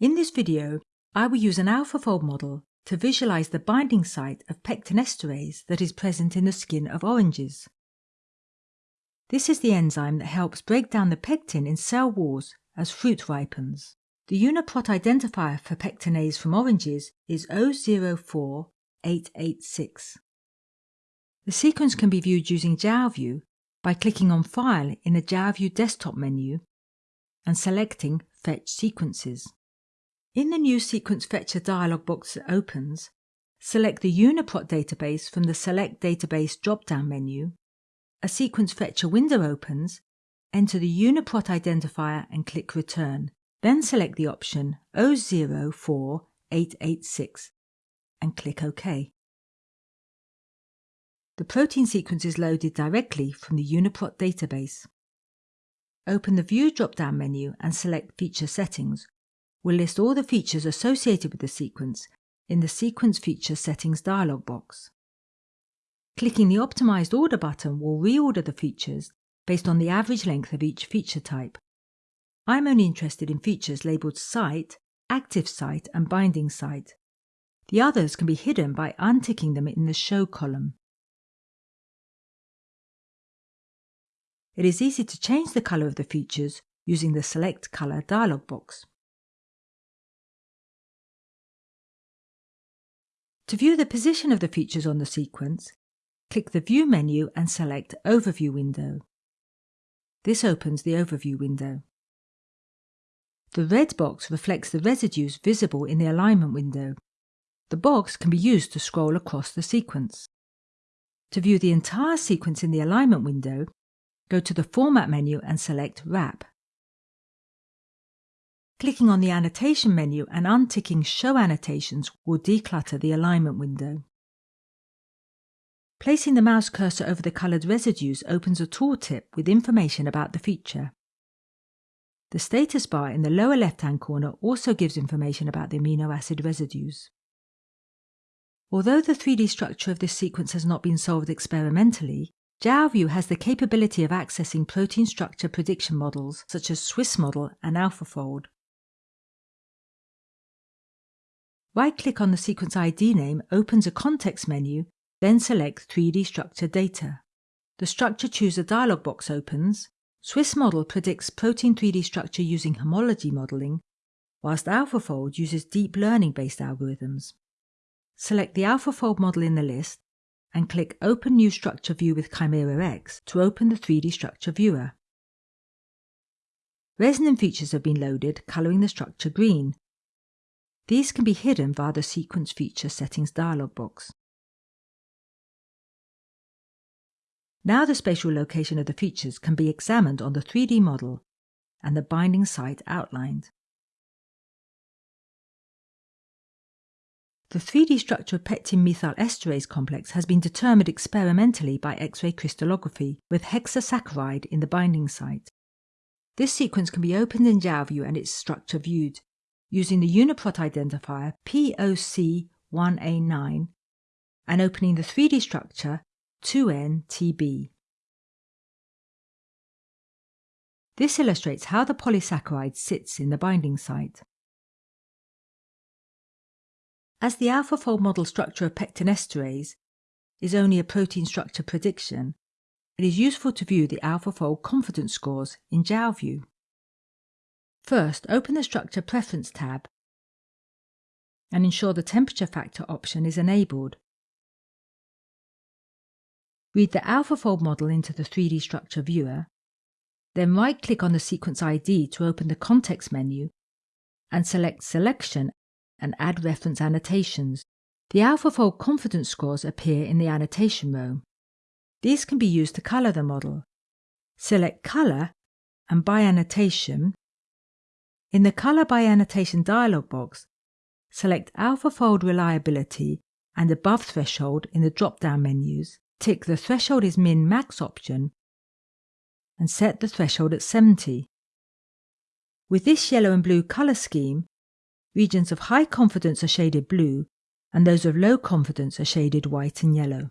In this video, I will use an AlphaFold model to visualize the binding site of pectinesterase that is present in the skin of oranges. This is the enzyme that helps break down the pectin in cell walls as fruit ripens. The UniProt identifier for pectinase from oranges is 004886. The sequence can be viewed using Jalview by clicking on File in the Jalview desktop menu and selecting Fetch Sequences. In the new Sequence Fetcher dialog box that opens, select the UniProt database from the Select Database drop-down menu. A Sequence Fetcher window opens, enter the UniProt identifier and click Return. Then select the option 004886 and click OK. The protein sequence is loaded directly from the UniProt database. Open the View drop-down menu and select Feature Settings. We'll list all the features associated with the sequence in the Sequence Feature Settings dialog box. Clicking the Optimized Order button will reorder the features based on the average length of each feature type. I'm only interested in features labelled Site, Active Site and Binding Site. The others can be hidden by unticking them in the Show column. It is easy to change the colour of the features using the Select Colour dialog box. To view the position of the features on the sequence, click the View menu and select Overview window. This opens the Overview window. The red box reflects the residues visible in the alignment window. The box can be used to scroll across the sequence. To view the entire sequence in the alignment window, go to the Format menu and select Wrap. Clicking on the Annotation menu and unticking Show Annotations will declutter the alignment window. Placing the mouse cursor over the coloured residues opens a tooltip with information about the feature. The status bar in the lower left-hand corner also gives information about the amino acid residues. Although the 3D structure of this sequence has not been solved experimentally, Jalview has the capability of accessing protein structure prediction models such as Swiss model and AlphaFold. Right-click on the sequence ID name opens a context menu, then select 3D structure data. The Structure Chooser dialog box opens. Swiss model predicts protein 3D structure using homology modeling, whilst AlphaFold uses deep learning-based algorithms. Select the AlphaFold model in the list and click Open New Structure View with Chimera X to open the 3D Structure Viewer. Resonant features have been loaded, colouring the structure green. These can be hidden via the Sequence Feature Settings dialog box. Now the spatial location of the features can be examined on the 3D model and the binding site outlined. The 3D structure of pectin methyl esterase complex has been determined experimentally by X-ray crystallography with hexasaccharide in the binding site. This sequence can be opened in Jalview and its structure viewed using the UniProt identifier POC1A9 and opening the 3D structure 2NTB. This illustrates how the polysaccharide sits in the binding site. As the AlphaFold model structure of pectinesterase is only a protein structure prediction, it is useful to view the AlphaFold confidence scores in Jalview. First, open the Structure Preference tab and ensure the temperature factor option is enabled. Read the AlphaFold model into the 3D structure viewer, then right-click on the sequence ID to open the context menu and select Selection and add reference annotations. The AlphaFold confidence scores appear in the annotation row. These can be used to colour the model. Select Colour and by annotation. In the Colour by Annotation dialog box, select AlphaFold Reliability and Above Threshold in the drop-down menus. Tick the Threshold is Min-Max option and set the threshold at 70. With this yellow and blue colour scheme, Regions of high confidence are shaded blue, and those of low confidence are shaded white and yellow.